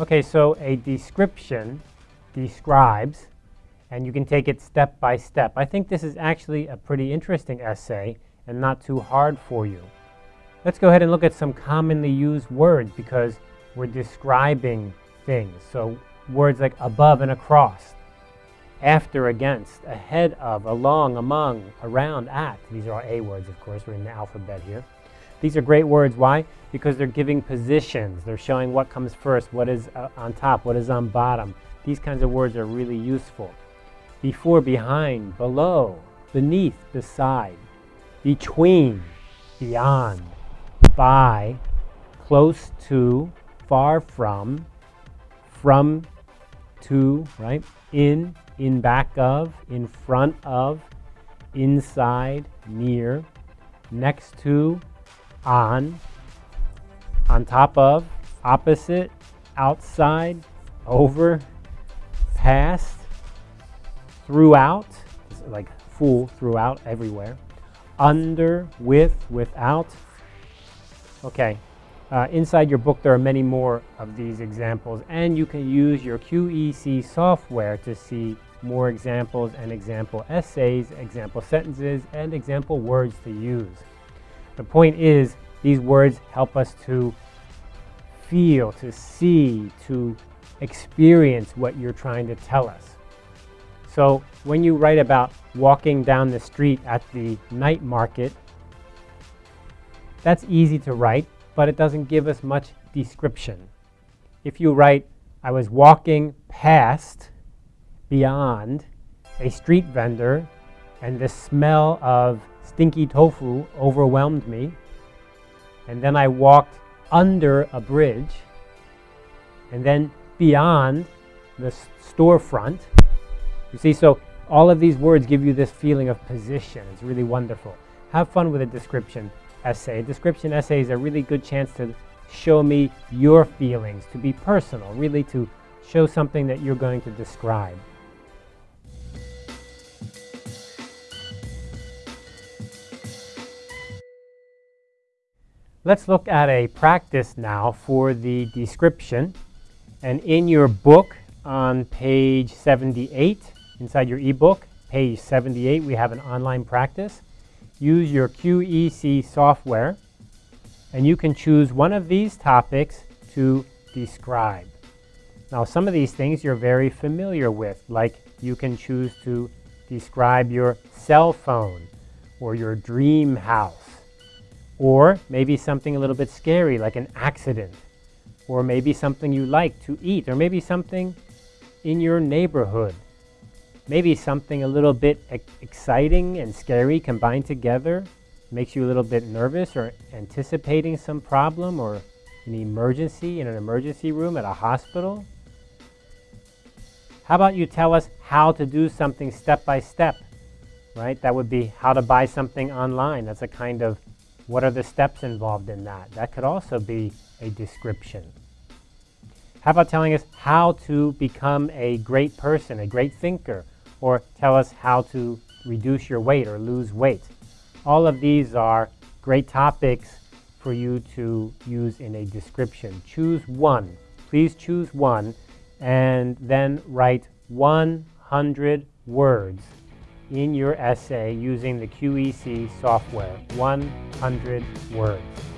Okay, so a description describes, and you can take it step by step. I think this is actually a pretty interesting essay and not too hard for you. Let's go ahead and look at some commonly used words because we're describing things. So words like above and across, after, against, ahead of, along, among, around, at. These are all A words, of course. We're in the alphabet here. These are great words. Why? Because they're giving positions. They're showing what comes first, what is uh, on top, what is on bottom. These kinds of words are really useful. Before, behind, below, beneath, beside, between, beyond, by, close to, far from, from to, right? In, in back of, in front of, inside, near, next to, on, on top of, opposite, outside, over, past, throughout, like full, throughout, everywhere, under, with, without. Okay, uh, inside your book there are many more of these examples and you can use your QEC software to see more examples and example essays, example sentences, and example words to use. The point is these words help us to feel, to see, to experience what you're trying to tell us. So when you write about walking down the street at the night market, that's easy to write, but it doesn't give us much description. If you write, I was walking past, beyond, a street vendor, and the smell of stinky tofu overwhelmed me, and then I walked under a bridge, and then beyond the storefront. You see, so all of these words give you this feeling of position. It's really wonderful. Have fun with a description essay. A description essay is a really good chance to show me your feelings, to be personal, really to show something that you're going to describe. Let's look at a practice now for the description. And in your book on page 78, inside your ebook, page 78, we have an online practice. Use your QEC software and you can choose one of these topics to describe. Now some of these things you're very familiar with, like you can choose to describe your cell phone or your dream house or maybe something a little bit scary like an accident. Or maybe something you like to eat. Or maybe something in your neighborhood. Maybe something a little bit exciting and scary combined together makes you a little bit nervous or anticipating some problem or an emergency in an emergency room at a hospital. How about you tell us how to do something step by step, right? That would be how to buy something online. That's a kind of what are the steps involved in that? That could also be a description. How about telling us how to become a great person, a great thinker, or tell us how to reduce your weight or lose weight? All of these are great topics for you to use in a description. Choose one. Please choose one and then write 100 words in your essay using the QEC software, 100 words.